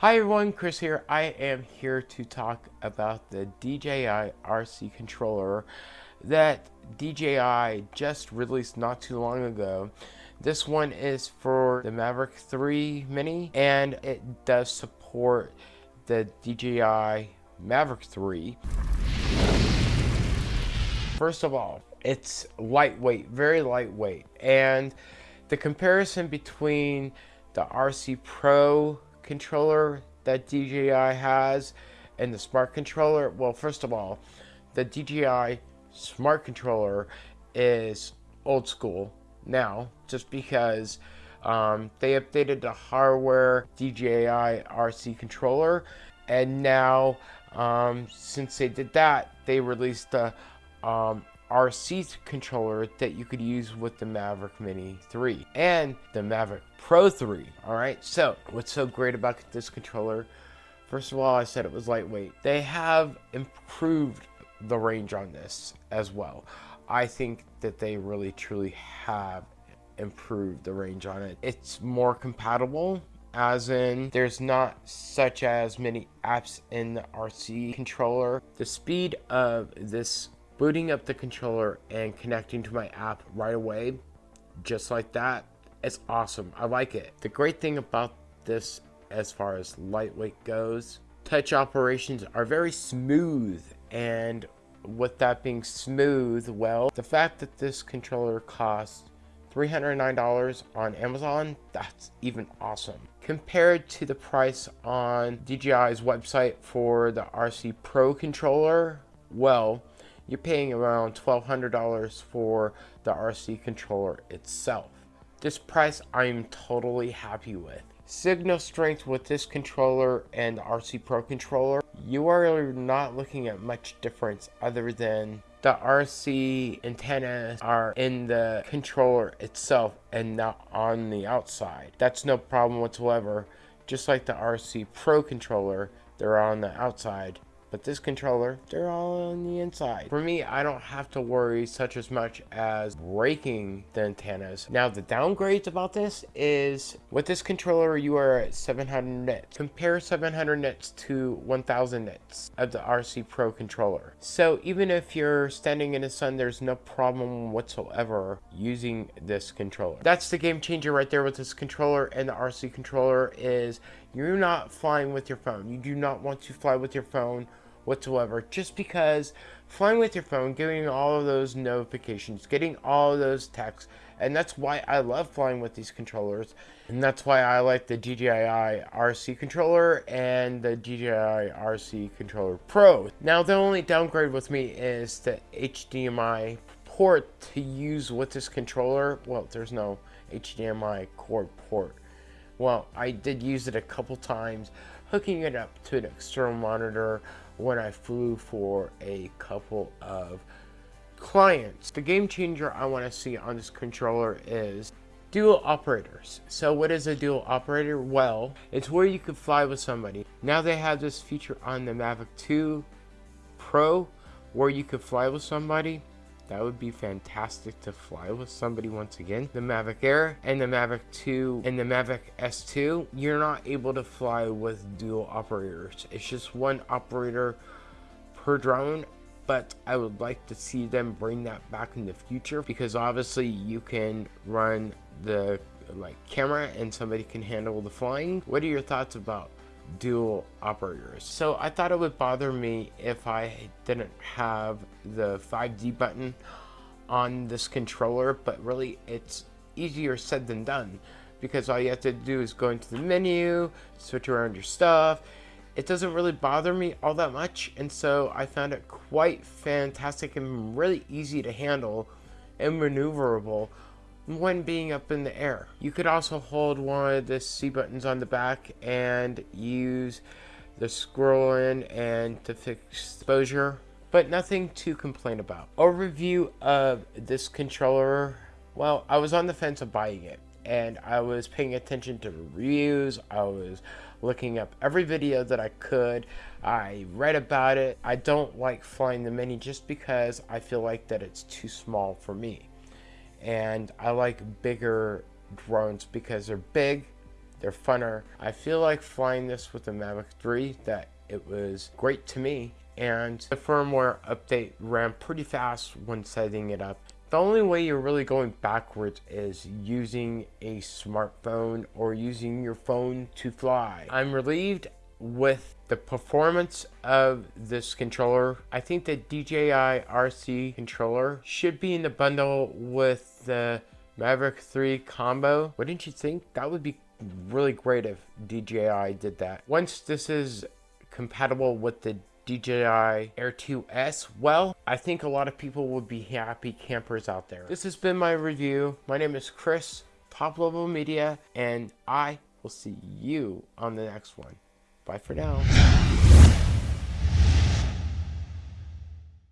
Hi everyone, Chris here. I am here to talk about the DJI RC controller that DJI just released not too long ago. This one is for the Maverick 3 Mini and it does support the DJI Maverick 3. First of all, it's lightweight, very lightweight. And the comparison between the RC Pro controller that DJI has and the smart controller, well, first of all, the DJI smart controller is old school now, just because um, they updated the hardware DJI RC controller, and now um, since they did that, they released the um, RC controller that you could use with the Maverick Mini 3 and the Maverick Pro 3. Alright, so what's so great about this controller? First of all, I said it was lightweight. They have improved the range on this as well. I think that they really truly have improved the range on it. It's more compatible as in there's not such as many apps in the RC controller. The speed of this booting up the controller and connecting to my app right away, just like that, it's awesome. I like it. The great thing about this as far as lightweight goes, touch operations are very smooth and with that being smooth, well, the fact that this controller costs $309 on Amazon, that's even awesome. Compared to the price on DJI's website for the RC Pro controller, well, you're paying around $1,200 for the RC controller itself. This price I'm totally happy with. Signal strength with this controller and the RC Pro controller, you are not looking at much difference other than the RC antennas are in the controller itself and not on the outside. That's no problem whatsoever. Just like the RC Pro controller, they're on the outside but this controller, they're all on the inside. For me, I don't have to worry such as much as breaking the antennas. Now, the downgrades about this is with this controller, you are at 700 nits. Compare 700 nits to 1000 nits of the RC Pro controller. So even if you're standing in the sun, there's no problem whatsoever using this controller. That's the game changer right there with this controller and the RC controller is you're not flying with your phone. You do not want to fly with your phone whatsoever just because flying with your phone, getting all of those notifications, getting all of those texts, and that's why I love flying with these controllers, and that's why I like the DJI RC controller and the DJI RC controller Pro. Now the only downgrade with me is the HDMI port to use with this controller. Well, there's no HDMI cord port well, I did use it a couple times, hooking it up to an external monitor when I flew for a couple of clients. The game changer I want to see on this controller is dual operators. So what is a dual operator? Well, it's where you could fly with somebody. Now they have this feature on the Mavic 2 Pro where you could fly with somebody that would be fantastic to fly with somebody once again. The Mavic Air and the Mavic 2 and the Mavic S2, you're not able to fly with dual operators. It's just one operator per drone but I would like to see them bring that back in the future because obviously you can run the like camera and somebody can handle the flying. What are your thoughts about dual operators. So I thought it would bother me if I didn't have the 5D button on this controller, but really it's easier said than done because all you have to do is go into the menu, switch around your stuff. It doesn't really bother me all that much, and so I found it quite fantastic and really easy to handle and maneuverable when being up in the air. You could also hold one of the C buttons on the back and use the scroll in and to fix exposure, but nothing to complain about. Overview of this controller, well, I was on the fence of buying it and I was paying attention to reviews. I was looking up every video that I could. I read about it. I don't like flying the Mini just because I feel like that it's too small for me and I like bigger drones because they're big, they're funner. I feel like flying this with the Mavic 3 that it was great to me and the firmware update ran pretty fast when setting it up. The only way you're really going backwards is using a smartphone or using your phone to fly. I'm relieved with the performance of this controller. I think the DJI RC controller should be in the bundle with the Maverick 3 combo. Wouldn't you think? That would be really great if DJI did that. Once this is compatible with the DJI Air 2S, well, I think a lot of people would be happy campers out there. This has been my review. My name is Chris, Top Level Media, and I will see you on the next one. Bye for now.